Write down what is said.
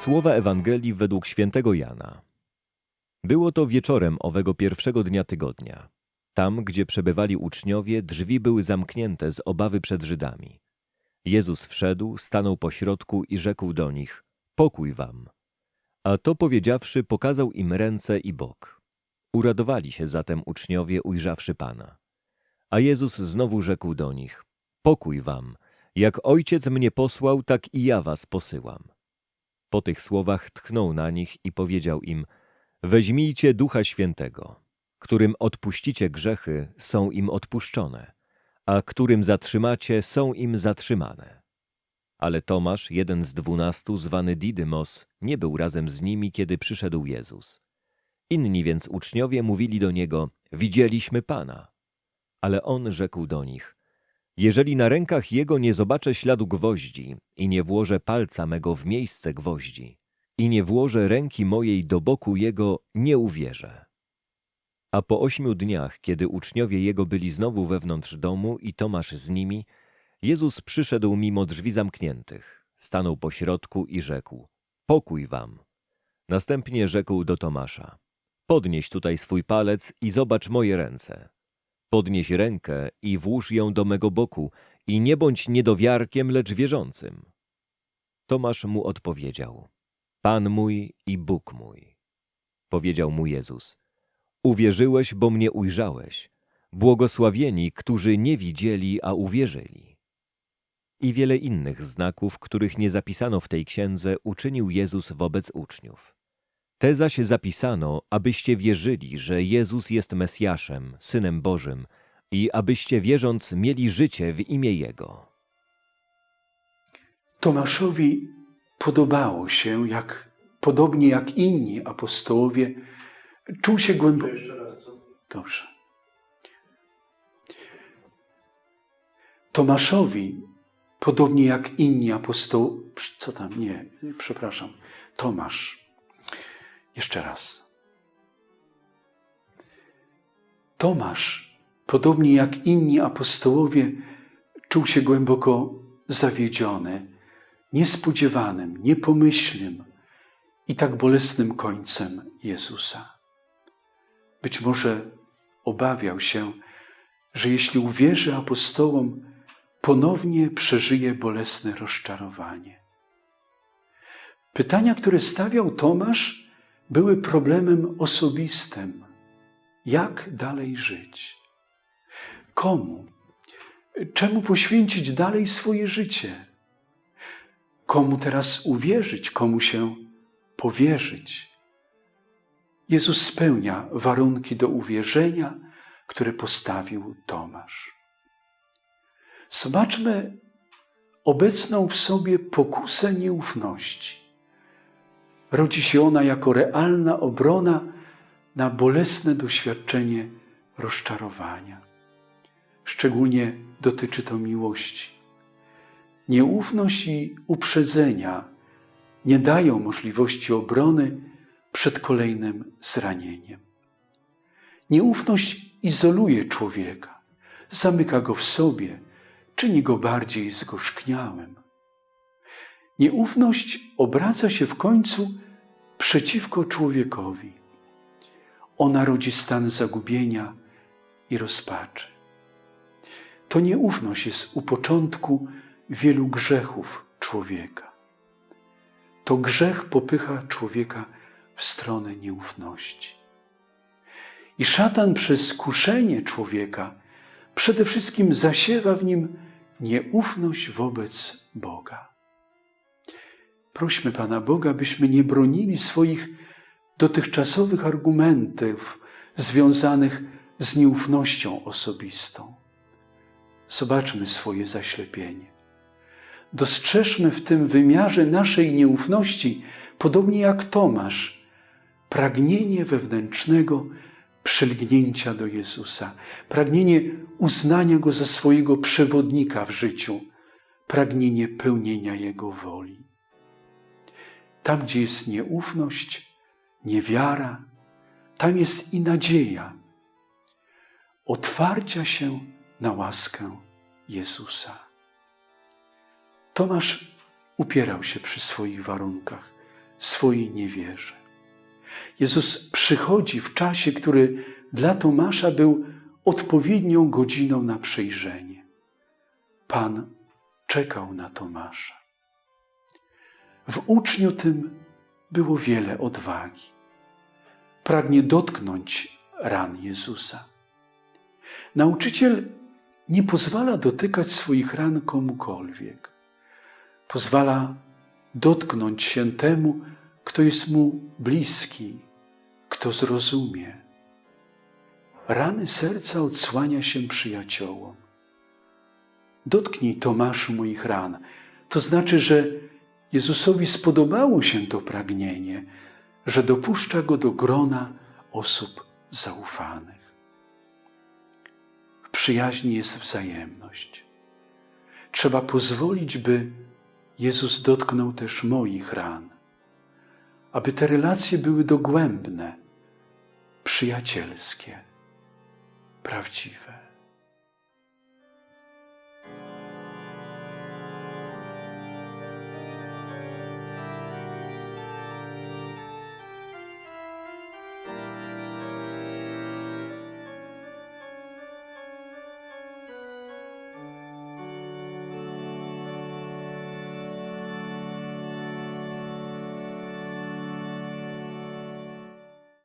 Słowa Ewangelii według świętego Jana. Było to wieczorem owego pierwszego dnia tygodnia. Tam, gdzie przebywali uczniowie, drzwi były zamknięte z obawy przed Żydami. Jezus wszedł, stanął pośrodku i rzekł do nich: Pokój wam. A to powiedziawszy, pokazał im ręce i bok. Uradowali się zatem uczniowie, ujrzawszy Pana. A Jezus znowu rzekł do nich: Pokój wam. Jak ojciec mnie posłał, tak i ja was posyłam. Po tych słowach tchnął na nich i powiedział im: Weźmijcie ducha świętego, którym odpuścicie grzechy, są im odpuszczone, a którym zatrzymacie, są im zatrzymane. Ale Tomasz, jeden z dwunastu, zwany Didymos, nie był razem z nimi, kiedy przyszedł Jezus. Inni więc uczniowie mówili do niego: Widzieliśmy Pana. Ale on rzekł do nich: Jeżeli na rękach jego nie zobaczę śladu gwoździ i nie włożę palca mego w miejsce gwoździ i nie włożę ręki mojej do boku jego, nie uwierzę. A po ośmiu dniach, kiedy uczniowie jego byli znowu wewnątrz domu i Tomasz z nimi, Jezus przyszedł mimo drzwi zamkniętych, stanął pośrodku i rzekł: Pokój wam. Następnie rzekł do Tomasza: Podnieś tutaj swój palec i zobacz moje ręce. Podnieś rękę i włóż ją do mego boku i nie bądź niedowiarkiem, lecz wierzącym. Tomasz mu odpowiedział: Pan mój i Bóg mój. Powiedział mu Jezus: Uwierzyłeś, bo mnie ujrzałeś. Błogosławieni, którzy nie widzieli, a uwierzyli. I wiele innych znaków, których nie zapisano w tej księdze, uczynił Jezus wobec uczniów. Te zaś zapisano, abyście wierzyli, że Jezus jest Mesjaszem, Synem Bożym i abyście wierząc mieli życie w imię Jego. Tomaszowi podobało się, jak podobnie jak inni apostołowie, czuł się głęboko. Dobrze. Tomaszowi, podobnie jak inni apostołowie, co tam, nie, przepraszam, Tomasz. Jeszcze raz. Tomasz, podobnie jak inni apostołowie, czuł się głęboko zawiedziony, niespodziewanym, niepomyślnym i tak bolesnym końcem Jezusa. Być może obawiał się, że jeśli uwierzy apostołom, ponownie przeżyje bolesne rozczarowanie. Pytania, które stawiał Tomasz, były problemem osobistym. Jak dalej żyć? Komu? Czemu poświęcić dalej swoje życie? Komu teraz uwierzyć, komu się powierzyć? Jezus spełnia warunki do uwierzenia, które postawił Tomasz. Zobaczmy obecną w sobie pokusę nieufności. Rodzi się ona jako realna obrona na bolesne doświadczenie rozczarowania. Szczególnie dotyczy to miłości. Nieufność i uprzedzenia nie dają możliwości obrony przed kolejnym zranieniem. Nieufność izoluje człowieka, zamyka go w sobie, czyni go bardziej zgorzkniałym. Nieufność obraca się w końcu przeciwko człowiekowi. Ona rodzi stan zagubienia i rozpaczy. To nieufność jest u początku wielu grzechów człowieka. To grzech popycha człowieka w stronę nieufności. I szatan przez kuszenie człowieka przede wszystkim zasiewa w nim nieufność wobec Boga. Prośmy Pana Boga, byśmy nie bronili swoich dotychczasowych argumentów związanych z nieufnością osobistą. Zobaczmy swoje zaślepienie. Dostrzeżmy w tym wymiarze naszej nieufności, podobnie jak Tomasz, pragnienie wewnętrznego przylgnięcia do Jezusa, pragnienie uznania Go za swojego przewodnika w życiu, pragnienie pełnienia Jego woli. Tam, gdzie jest nieufność, niewiara, tam jest i nadzieja otwarcia się na łaskę Jezusa. Tomasz upierał się przy swoich warunkach, swojej niewierze. Jezus przychodzi w czasie, który dla Tomasza był odpowiednią godziną na przejrzenie. Pan czekał na Tomasza. W uczniu tym było wiele odwagi. Pragnie dotknąć ran Jezusa. Nauczyciel nie pozwala dotykać swoich ran komukolwiek. Pozwala dotknąć się temu, kto jest mu bliski, kto zrozumie. Rany serca odsłania się przyjaciołom. Dotknij Tomaszu moich ran. To znaczy, że Jezusowi spodobało się to pragnienie, że dopuszcza go do grona osób zaufanych. W przyjaźni jest wzajemność. Trzeba pozwolić, by Jezus dotknął też moich ran, aby te relacje były dogłębne, przyjacielskie, prawdziwe.